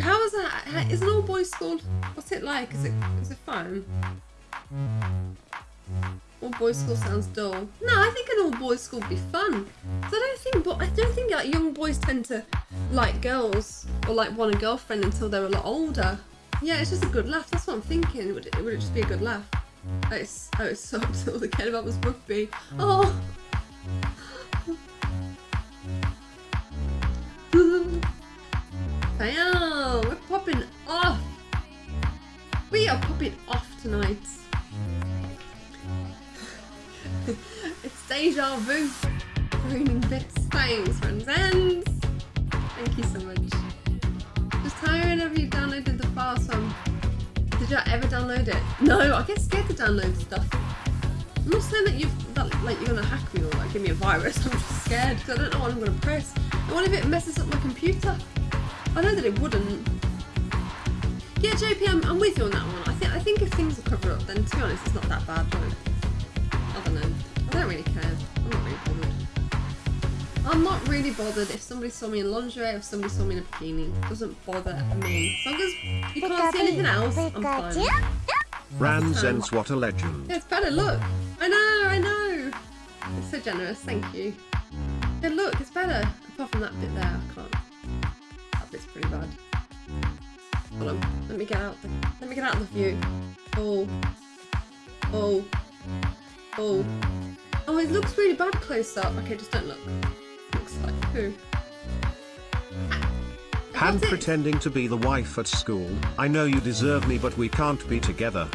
How is that? how- Is an all boys school? What's it like? Is it is it fun? All boys school sounds dull. No, I think an all boys school would be fun. I don't think, but I don't think like young boys tend to like girls or like want a girlfriend until they're a lot older. Yeah, it's just a good laugh. That's what I'm thinking. Would it, would it just be a good laugh? Oh, it's, oh, it sucks. All they cared about was rugby. Oh. Fail! We're popping off! We are popping off tonight. it's deja vu. Raining bits. Thanks, friends. And thank you so much. Just tiring of you downloaded the file, I'm- Did you ever download it? No, I get scared to download stuff. I'm not saying that you've that, like you're gonna hack me or like give me a virus. I'm just scared because I don't know what I'm gonna press. What if it messes up my computer? I know that it wouldn't. Yeah, JP, I'm, I'm with you on that one. I think I think if things are covered up, then to be honest, it's not that bad. But I don't know. I don't really care. I'm not really bothered. I'm not really bothered if somebody saw me in lingerie or if somebody saw me in a bikini. It doesn't bother me. As long as you can't see anything else, I'm fine. Ranzens, what a legend. Yeah, it's better. Look. I know, I know. It's so generous. Thank you. Yeah, look, it's better. Apart from that bit there, I can't. Pretty bad. Hold on. Let me get out. The, let me get out of the view. Oh. Oh. Oh. Oh, it looks really bad close up. Okay, just don't look. Looks like who? Han pretending to be the wife at school. I know you deserve me, but we can't be together.